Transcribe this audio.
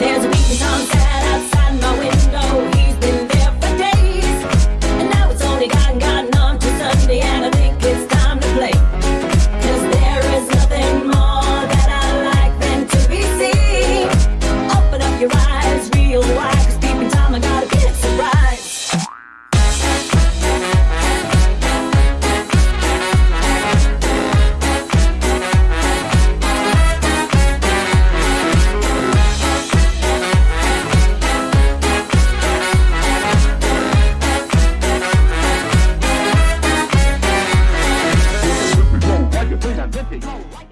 There's a beat that comes Go.